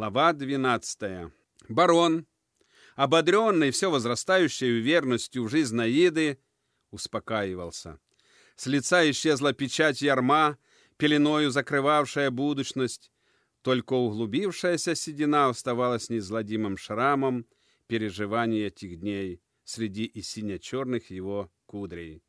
Глава 12. Барон, ободренный все возрастающей уверенностью в жизнь Наиды, успокаивался. С лица исчезла печать ярма, пеленою закрывавшая будущность, только углубившаяся седина оставалась неизгладимым шрамом переживаний этих дней среди и сине-черных его кудрей.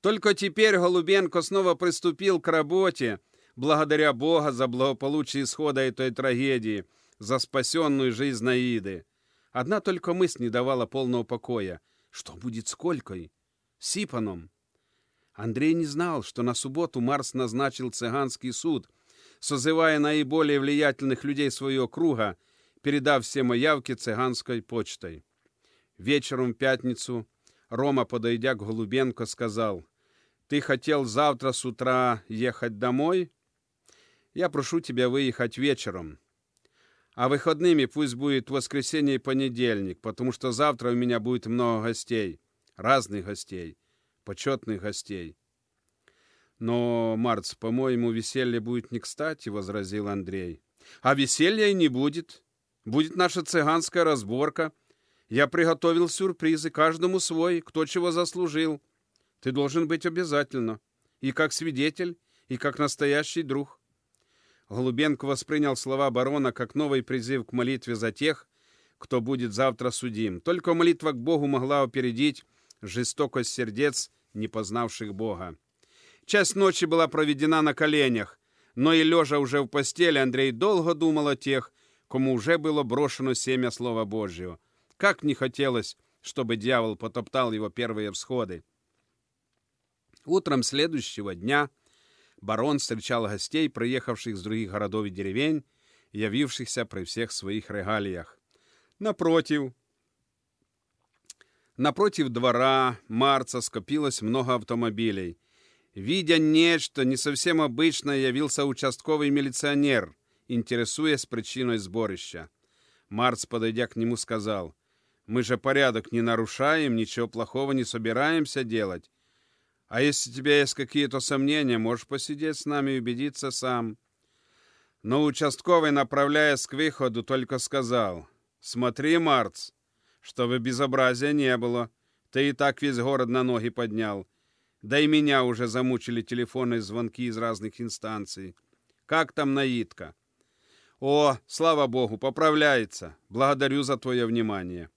Только теперь Голубенко снова приступил к работе, благодаря Бога за благополучие исхода этой трагедии, за спасенную жизнь Наиды. Одна только мысль не давала полного покоя. Что будет с Колькой? С Ипаном? Андрей не знал, что на субботу Марс назначил цыганский суд, созывая наиболее влиятельных людей своего круга, передав все маявки цыганской почтой. Вечером в пятницу Рома, подойдя к Голубенко, сказал, «Ты хотел завтра с утра ехать домой?» Я прошу тебя выехать вечером. А выходными пусть будет воскресенье и понедельник, потому что завтра у меня будет много гостей, разных гостей, почетных гостей. Но, Марц, по-моему, веселье будет не кстати, — возразил Андрей. А веселья и не будет. Будет наша цыганская разборка. Я приготовил сюрпризы, каждому свой, кто чего заслужил. Ты должен быть обязательно. И как свидетель, и как настоящий друг. Голубенко воспринял слова барона как новый призыв к молитве за тех, кто будет завтра судим. Только молитва к Богу могла опередить жестокость сердец, не познавших Бога. Часть ночи была проведена на коленях, но и лежа уже в постели, Андрей долго думал о тех, кому уже было брошено семя Слова Божьего. Как не хотелось, чтобы дьявол потоптал его первые всходы. Утром следующего дня – барон встречал гостей, приехавших с других городов и деревень, явившихся при всех своих регалиях. Напротив, напротив двора Марца скопилось много автомобилей. Видя нечто не совсем обычное, явился участковый милиционер, интересуясь причиной сборища. Марц, подойдя к нему, сказал, «Мы же порядок не нарушаем, ничего плохого не собираемся делать. А если у тебя есть какие-то сомнения, можешь посидеть с нами и убедиться сам. Но участковый, направляясь к выходу, только сказал, «Смотри, Марц, чтобы безобразия не было. Ты и так весь город на ноги поднял. Да и меня уже замучили телефонные звонки из разных инстанций. Как там Наитка?» «О, слава богу, поправляется. Благодарю за твое внимание».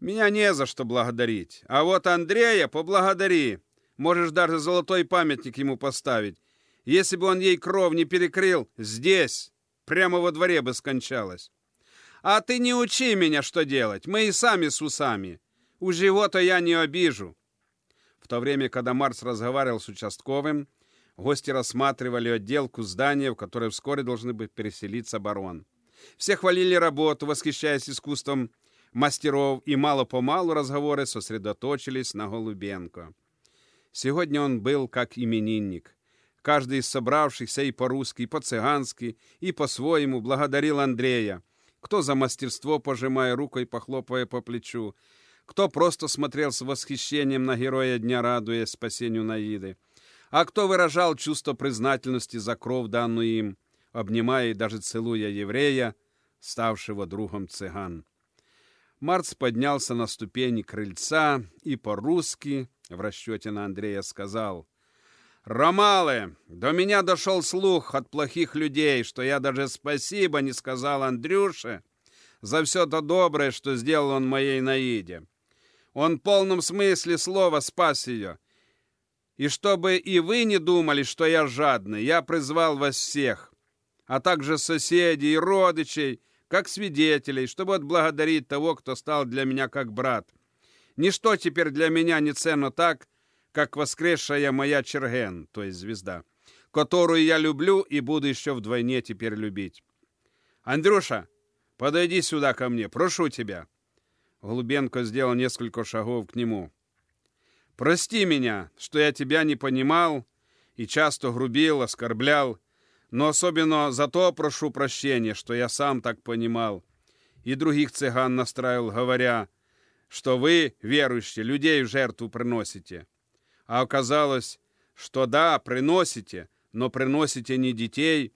«Меня не за что благодарить. А вот Андрея поблагодари. Можешь даже золотой памятник ему поставить. Если бы он ей кров не перекрыл, здесь, прямо во дворе бы скончалась. А ты не учи меня, что делать. Мы и сами с усами. У живота я не обижу. В то время, когда Марс разговаривал с участковым, гости рассматривали отделку здания, в которое вскоре должны быть переселиться барон. Все хвалили работу, восхищаясь искусством мастеров, и мало-помалу разговоры сосредоточились на Голубенко. Сегодня он был как именинник. Каждый из собравшихся и по-русски, и по-цыгански, и по-своему благодарил Андрея. Кто за мастерство, пожимая рукой, похлопая по плечу. Кто просто смотрел с восхищением на героя дня, радуясь спасению Наиды. А кто выражал чувство признательности за кровь, данную им, обнимая и даже целуя еврея, ставшего другом цыган. Марц поднялся на ступени крыльца и по-русски, в расчете на Андрея, сказал, «Ромалы, до меня дошел слух от плохих людей, что я даже спасибо не сказал Андрюше за все то доброе, что сделал он моей Наиде. Он в полном смысле слова спас ее. И чтобы и вы не думали, что я жадный, я призвал вас всех, а также соседей и родичей, как свидетелей, чтобы отблагодарить того, кто стал для меня как брат. Ничто теперь для меня не ценно так, как воскресшая моя Черген, то есть звезда, которую я люблю и буду еще вдвойне теперь любить. Андрюша, подойди сюда ко мне, прошу тебя. Голубенко сделал несколько шагов к нему. Прости меня, что я тебя не понимал и часто грубил, оскорблял, но особенно за то прошу прощения, что я сам так понимал. И других цыган настраивал, говоря, что вы, верующие, людей в жертву приносите. А оказалось, что да, приносите, но приносите не детей,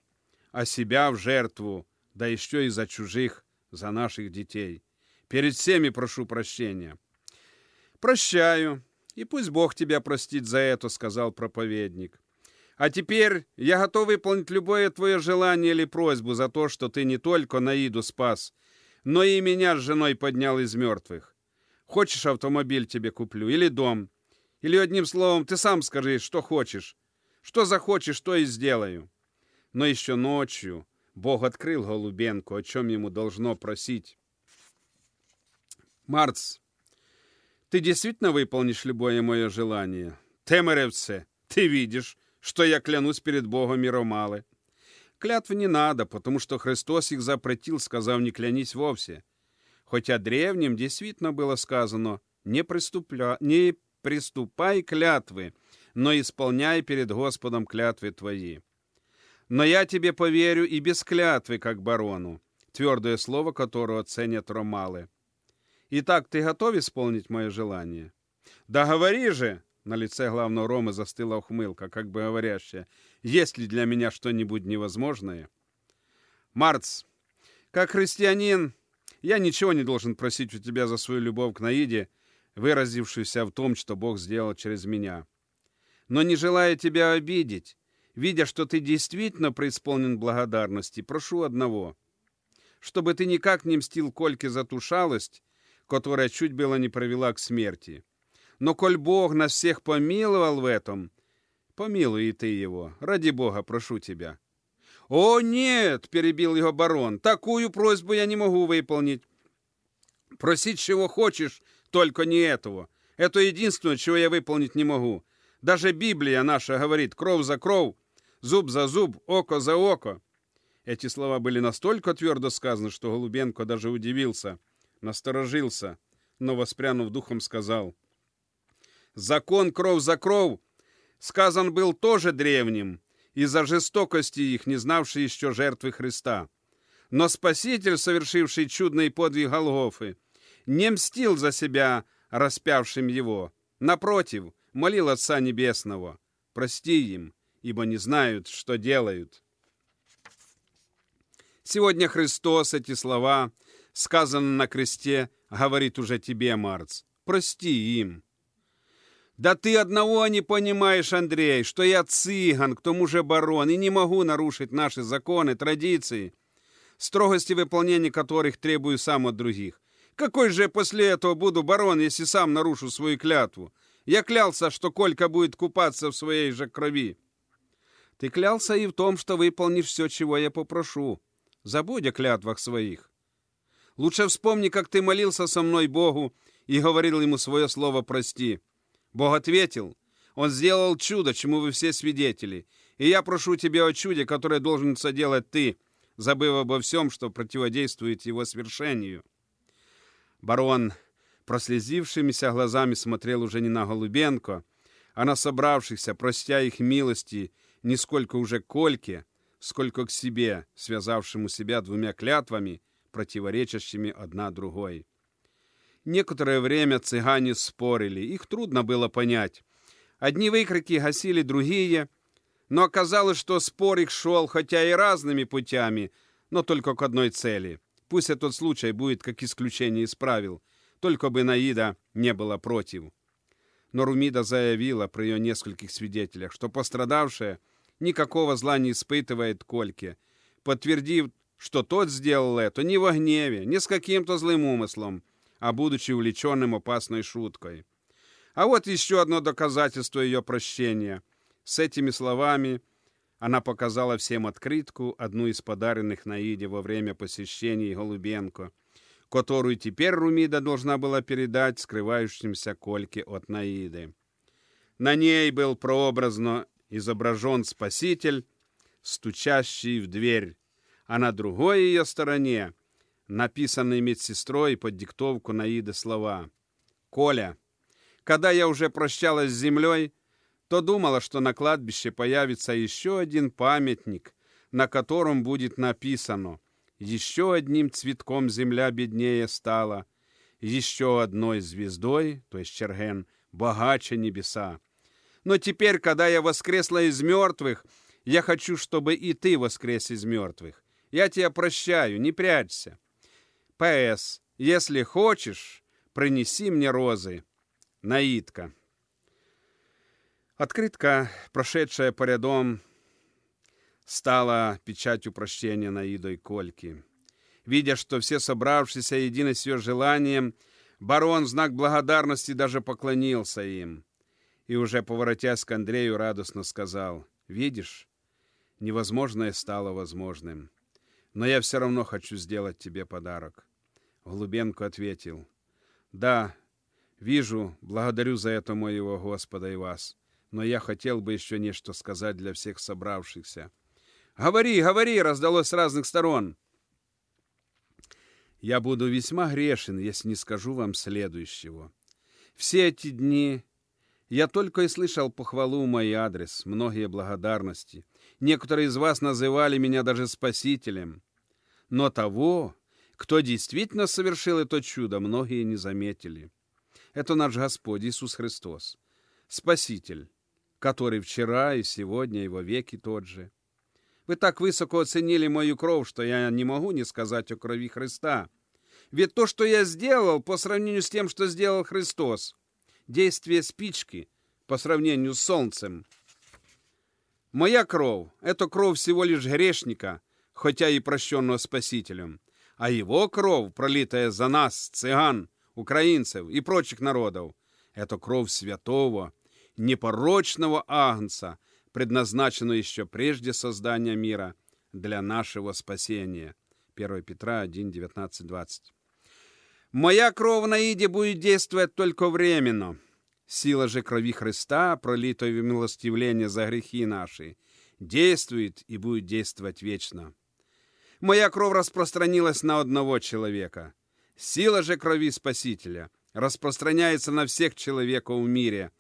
а себя в жертву, да еще и за чужих, за наших детей. Перед всеми прошу прощения. Прощаю, и пусть Бог тебя простит за это, сказал проповедник. А теперь я готов выполнить любое твое желание или просьбу за то, что ты не только Наиду спас, но и меня с женой поднял из мертвых. Хочешь, автомобиль тебе куплю или дом? Или одним словом, ты сам скажи, что хочешь. Что захочешь, то и сделаю. Но еще ночью Бог открыл Голубенку, о чем ему должно просить. Марц, ты действительно выполнишь любое мое желание? Темеревце, ты видишь, что я клянусь перед Богом Миромалы. Клятвы не надо, потому что Христос их запретил, сказав «не клянись вовсе». Хотя древним действительно было сказано «не, приступля... не приступай клятвы, но исполняй перед Господом клятвы твои». Но я тебе поверю и без клятвы, как барону, твердое слово которого ценят ромалы. Итак, ты готов исполнить мое желание? Да говори же, на лице главного Ромы застыла ухмылка, как бы говорящая, «Есть ли для меня что-нибудь невозможное?» «Марц, как христианин, я ничего не должен просить у тебя за свою любовь к Наиде, выразившуюся в том, что Бог сделал через меня. Но не желая тебя обидеть, видя, что ты действительно преисполнен благодарности, прошу одного, чтобы ты никак не мстил Кольке за ту шалость, которая чуть было не провела к смерти. Но коль Бог нас всех помиловал в этом, помилуй и ты его. Ради Бога, прошу тебя. «О, нет!» — перебил его барон. «Такую просьбу я не могу выполнить. Просить чего хочешь, только не этого. Это единственное, чего я выполнить не могу. Даже Библия наша говорит «кровь за кровь, зуб за зуб, око за око». Эти слова были настолько твердо сказаны, что Голубенко даже удивился, насторожился, но, воспрянув духом, сказал — Закон кров за кров сказан был тоже древним, из-за жестокости их, не знавший еще жертвы Христа. Но Спаситель, совершивший чудный подвиг Голгофы, не мстил за себя распявшим его. Напротив, молил Отца Небесного, прости им, ибо не знают, что делают. Сегодня Христос эти слова, сказанные на кресте, говорит уже тебе, Марц, прости им. Да ты одного не понимаешь, Андрей, что я цыган, к тому же барон, и не могу нарушить наши законы, традиции, строгости выполнения которых требую сам от других. Какой же я после этого буду барон, если сам нарушу свою клятву? Я клялся, что Колька будет купаться в своей же крови. Ты клялся и в том, что выполнишь все, чего я попрошу. Забудь о клятвах своих. Лучше вспомни, как ты молился со мной Богу и говорил ему свое слово «прости». Бог ответил, Он сделал чудо, чему вы все свидетели. И я прошу тебя о чуде, которое должен соделать ты, забыв обо всем, что противодействует его свершению. Барон, прослезившимися глазами, смотрел уже не на Голубенко, а на собравшихся, простя их милости, не сколько уже Кольке, сколько к себе, связавшему себя двумя клятвами, противоречащими одна другой. Некоторое время цыгане спорили, их трудно было понять. Одни выкрики гасили другие, но оказалось, что спор их шел, хотя и разными путями, но только к одной цели. Пусть этот случай будет как исключение из правил, только бы Наида не была против. Но Румида заявила при ее нескольких свидетелях, что пострадавшая никакого зла не испытывает Кольке, подтвердив, что тот сделал это не во гневе, не с каким-то злым умыслом, а будучи увлеченным опасной шуткой. А вот еще одно доказательство ее прощения. С этими словами она показала всем открытку, одну из подаренных Наиде во время посещения Голубенко, которую теперь Румида должна была передать скрывающимся Кольке от Наиды. На ней был прообразно изображен Спаситель, стучащий в дверь, а на другой ее стороне написанные медсестрой под диктовку Наиды слова. «Коля, когда я уже прощалась с землей, то думала, что на кладбище появится еще один памятник, на котором будет написано «Еще одним цветком земля беднее стала, еще одной звездой, то есть Черген, богаче небеса. Но теперь, когда я воскресла из мертвых, я хочу, чтобы и ты воскрес из мертвых. Я тебя прощаю, не прячься. П.С. Если хочешь, принеси мне розы. Наидка. Открытка, прошедшая по рядом, стала печатью прощения Наидой Кольки. Видя, что все собравшиеся едины с ее желанием, барон в знак благодарности даже поклонился им. И уже поворотясь к Андрею, радостно сказал, «Видишь, невозможное стало возможным. Но я все равно хочу сделать тебе подарок». Голубенко ответил, «Да, вижу, благодарю за это моего Господа и вас, но я хотел бы еще нечто сказать для всех собравшихся». «Говори, говори!» — раздалось с разных сторон. «Я буду весьма грешен, если не скажу вам следующего. Все эти дни я только и слышал похвалу в мой адрес, многие благодарности. Некоторые из вас называли меня даже спасителем. Но того, кто действительно совершил это чудо, многие не заметили. Это наш Господь Иисус Христос, Спаситель, который вчера и сегодня и во веки тот же. Вы так высоко оценили мою кровь, что я не могу не сказать о крови Христа. Ведь то, что я сделал, по сравнению с тем, что сделал Христос, действие спички по сравнению с солнцем. Моя кровь — это кровь всего лишь грешника, хотя и прощенного Спасителем, а его кровь, пролитая за нас, цыган, украинцев и прочих народов, это кровь святого, непорочного агнца — предназначено еще прежде создания мира для нашего спасения. 1 Петра 1, 19, 20. Моя кровь на иде будет действовать только временно. Сила же крови Христа, пролитой в милостивление за грехи наши, действует и будет действовать вечно. Моя кровь распространилась на одного человека. Сила же крови Спасителя распространяется на всех человеков в мире,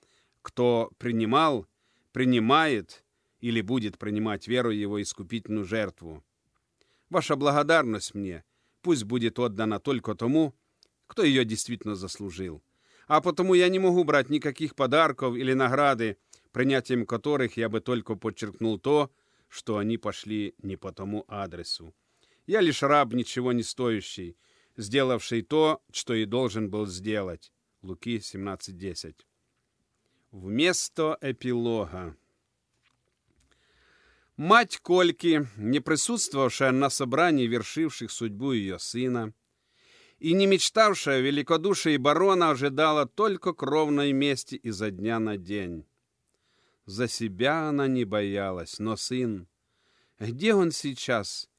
кто принимал принимает или будет принимать веру его искупительную жертву. Ваша благодарность мне пусть будет отдана только тому, кто ее действительно заслужил. А потому я не могу брать никаких подарков или награды, принятием которых я бы только подчеркнул то, что они пошли не по тому адресу. Я лишь раб, ничего не стоящий, сделавший то, что и должен был сделать. Луки 17.10 Вместо эпилога. Мать Кольки, не присутствовавшая на собрании, вершивших судьбу ее сына, и не мечтавшая о барона, ожидала только кровной мести изо дня на день. За себя она не боялась, но сын... Где он сейчас?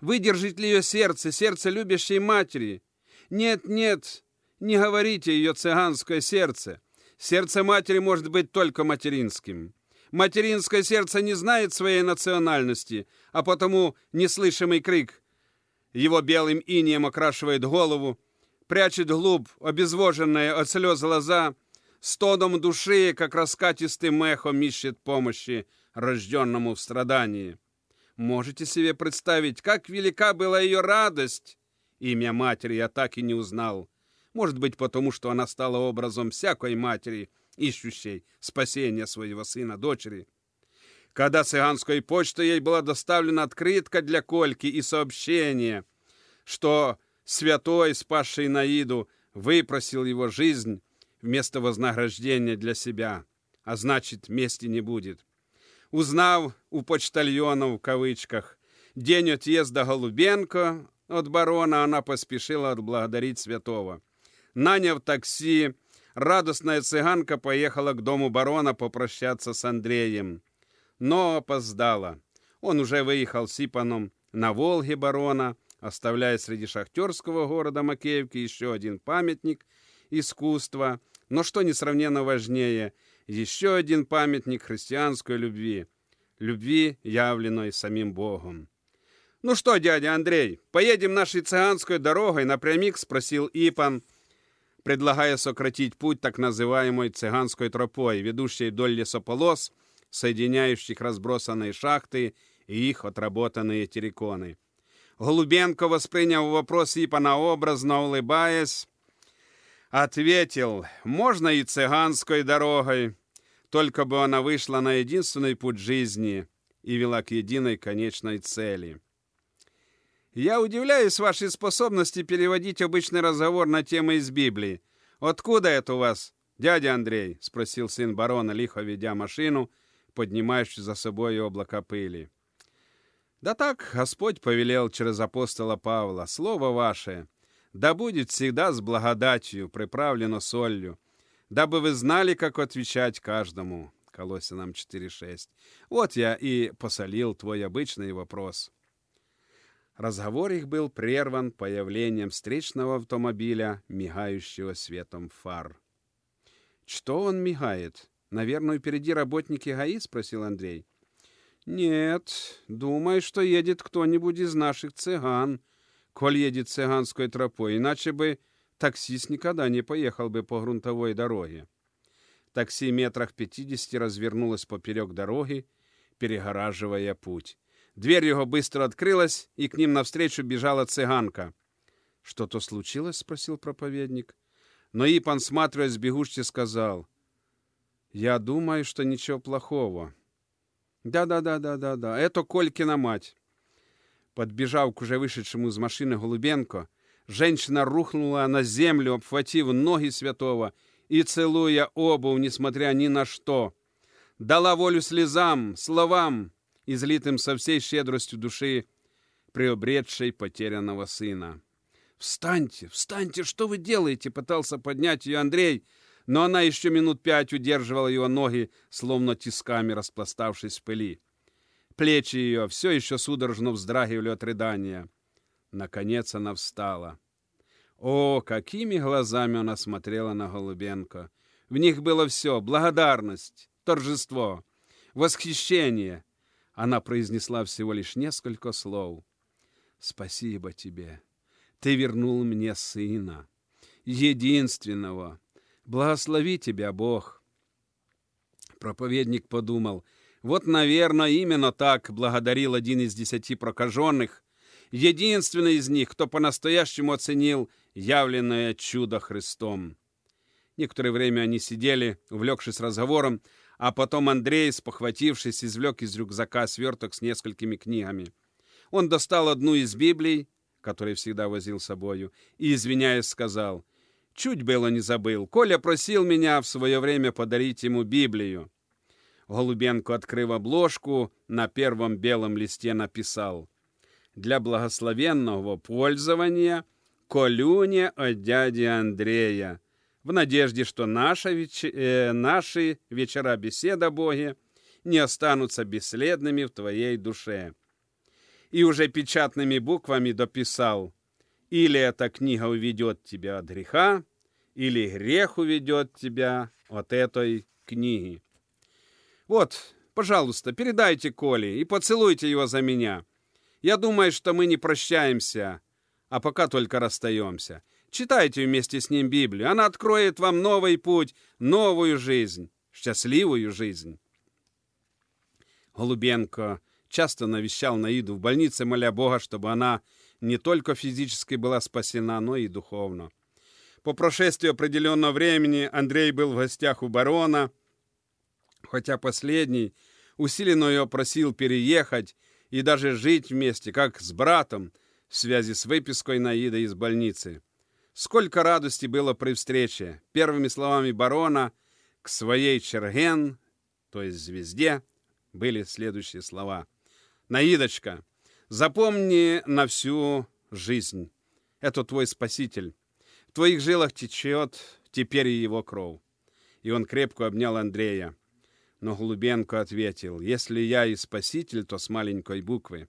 Выдержит ли ее сердце, сердце любящей матери? Нет, нет, не говорите ее цыганское сердце. Сердце матери может быть только материнским. Материнское сердце не знает своей национальности, а потому неслышимый крик его белым инием окрашивает голову, прячет глубь, обезвоженные от слез глаза, стоном души, как раскатистым эхом ищет помощи рожденному в страдании. Можете себе представить, как велика была ее радость? Имя матери я так и не узнал. Может быть, потому что она стала образом всякой матери, ищущей спасения своего сына-дочери. Когда цыганской почтой ей была доставлена открытка для Кольки и сообщение, что святой, спасший Наиду, выпросил его жизнь вместо вознаграждения для себя, а значит, мести не будет. Узнав у почтальона в кавычках день отъезда Голубенко от барона, она поспешила отблагодарить святого. Наняв такси, радостная цыганка поехала к дому барона попрощаться с Андреем. Но опоздала. Он уже выехал с Ипаном на Волге барона, оставляя среди шахтерского города Макеевки еще один памятник искусства, но что несравненно важнее, еще один памятник христианской любви, любви, явленной самим Богом. «Ну что, дядя Андрей, поедем нашей цыганской дорогой напрямик?» — спросил Ипан — предлагая сократить путь так называемой цыганской тропой, ведущей вдоль лесополос, соединяющих разбросанные шахты и их отработанные терриконы. Голубенко, восприняв вопрос Ипана образно, улыбаясь, ответил, можно и цыганской дорогой, только бы она вышла на единственный путь жизни и вела к единой конечной цели. Я удивляюсь вашей способности переводить обычный разговор на темы из Библии. Откуда это у вас, дядя Андрей? Спросил сын барона, лихо ведя машину, поднимающую за собой облако пыли. Да так Господь повелел через апостола Павла, слово ваше, да будет всегда с благодатью, приправлено солью, дабы вы знали, как отвечать каждому. Колосинам 4.6. Вот я и посолил твой обычный вопрос. Разговор их был прерван появлением встречного автомобиля, мигающего светом фар. «Что он мигает? Наверное, впереди работники ГАИ?» — спросил Андрей. «Нет, думаю, что едет кто-нибудь из наших цыган, коль едет цыганской тропой, иначе бы таксист никогда не поехал бы по грунтовой дороге». Такси метрах пятидесяти развернулось поперек дороги, перегораживая путь. Дверь его быстро открылась, и к ним навстречу бежала цыганка. «Что-то случилось?» — спросил проповедник. Но Ипан, сматриваясь бегущий, сказал, «Я думаю, что ничего плохого». «Да-да-да-да-да-да, это Колькина мать». Подбежав к уже вышедшему из машины Голубенко, женщина рухнула на землю, обхватив ноги святого и целуя обувь, несмотря ни на что. Дала волю слезам, словам, излитым со всей щедростью души приобретшей потерянного сына. «Встаньте, встаньте, что вы делаете?» Пытался поднять ее Андрей, но она еще минут пять удерживала его ноги, словно тисками распластавшись в пыли. Плечи ее все еще судорожно вздрагивали от рыдания. Наконец она встала. О, какими глазами она смотрела на Голубенко! В них было все — благодарность, торжество, восхищение, она произнесла всего лишь несколько слов. «Спасибо тебе. Ты вернул мне сына, единственного. Благослови тебя, Бог». Проповедник подумал, вот, наверное, именно так благодарил один из десяти прокаженных, единственный из них, кто по-настоящему оценил явленное чудо Христом. Некоторое время они сидели, увлекшись разговором, а потом Андрей, спохватившись, извлек из рюкзака сверток с несколькими книгами. Он достал одну из Библий, которую всегда возил с собою, и, извиняясь, сказал, «Чуть было не забыл. Коля просил меня в свое время подарить ему Библию». Голубенко, открыв обложку, на первом белом листе написал «Для благословенного пользования Колюня от дяди Андрея, в надежде, что наша веч... э, наши вечера беседа Боге не останутся бесследными в твоей душе. И уже печатными буквами дописал, или эта книга уведет тебя от греха, или грех уведет тебя от этой книги. Вот, пожалуйста, передайте Коле и поцелуйте его за меня. Я думаю, что мы не прощаемся, а пока только расстаемся. Читайте вместе с ним Библию. Она откроет вам новый путь, новую жизнь, счастливую жизнь. Голубенко часто навещал Наиду в больнице, моля Бога, чтобы она не только физически была спасена, но и духовно. По прошествии определенного времени Андрей был в гостях у барона, хотя последний усиленно ее просил переехать и даже жить вместе, как с братом, в связи с выпиской Наиды из больницы. Сколько радости было при встрече. Первыми словами барона к своей Черген, то есть звезде, были следующие слова. «Наидочка, запомни на всю жизнь. Это твой спаситель. В твоих жилах течет теперь и его кровь». И он крепко обнял Андрея. Но Глубенко ответил, «Если я и спаситель, то с маленькой буквы.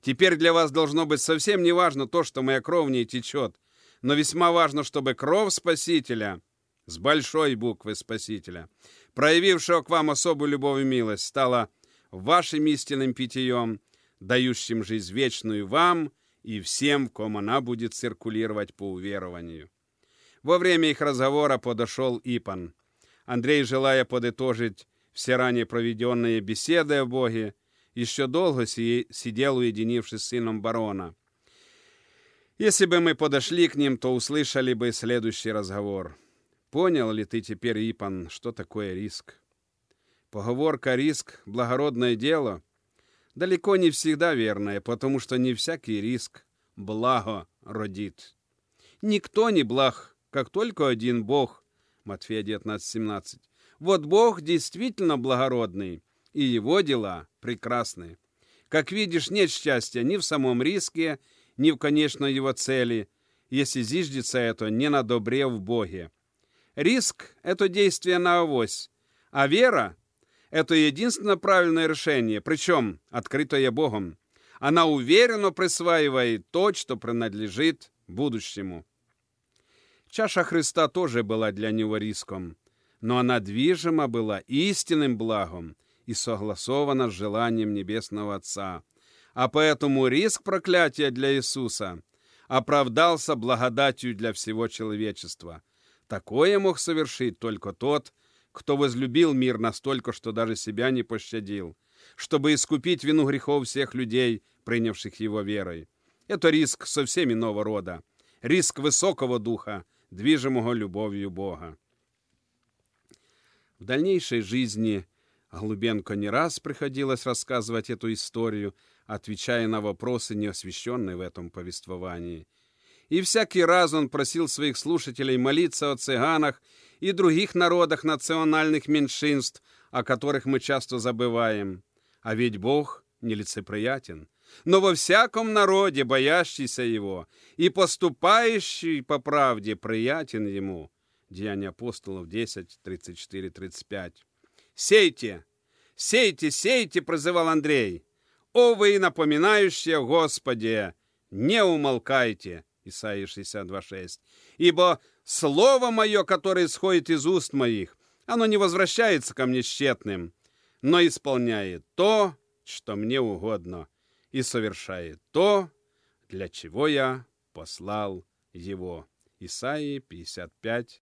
Теперь для вас должно быть совсем не важно то, что моя кровь в ней течет, но весьма важно, чтобы кровь Спасителя, с большой буквы Спасителя, проявившего к вам особую любовь и милость, стала вашим истинным питьем, дающим жизнь вечную вам и всем, ком она будет циркулировать по уверованию. Во время их разговора подошел Ипан. Андрей, желая подытожить все ранее проведенные беседы о Боге, еще долго сидел, уединившись с сыном барона. Если бы мы подошли к ним, то услышали бы следующий разговор. Понял ли ты теперь, Ипан, что такое риск? Поговорка «риск – благородное дело» далеко не всегда верная, потому что не всякий риск благо родит. Никто не благ, как только один Бог. Матфея 19:17. Вот Бог действительно благородный, и его дела прекрасны. Как видишь, нет счастья ни в самом риске, ни в конечной его цели, если зиждется это не на добре в Боге. Риск – это действие на авось, а вера – это единственное правильное решение, причем открытое Богом. Она уверенно присваивает то, что принадлежит будущему. Чаша Христа тоже была для него риском, но она движима была истинным благом и согласована с желанием Небесного Отца. А поэтому риск проклятия для Иисуса оправдался благодатью для всего человечества. Такое мог совершить только тот, кто возлюбил мир настолько, что даже себя не пощадил, чтобы искупить вину грехов всех людей, принявших его верой. Это риск совсем иного рода, риск высокого духа, движимого любовью Бога. В дальнейшей жизни Голубенко не раз приходилось рассказывать эту историю, отвечая на вопросы, не освещенные в этом повествовании. И всякий раз он просил своих слушателей молиться о цыганах и других народах национальных меньшинств, о которых мы часто забываем. А ведь Бог нелицеприятен. Но во всяком народе, боящийся Его и поступающий по правде, приятен Ему. Деяния апостолов 10, 34, 35. «Сейте! Сейте, сейте!» — прозывал Андрей. «О вы, напоминающие Господи, не умолкайте!» Исаия 62.6. «Ибо слово мое, которое исходит из уст моих, оно не возвращается ко мне тщетным, но исполняет то, что мне угодно, и совершает то, для чего я послал его». Исаии 55,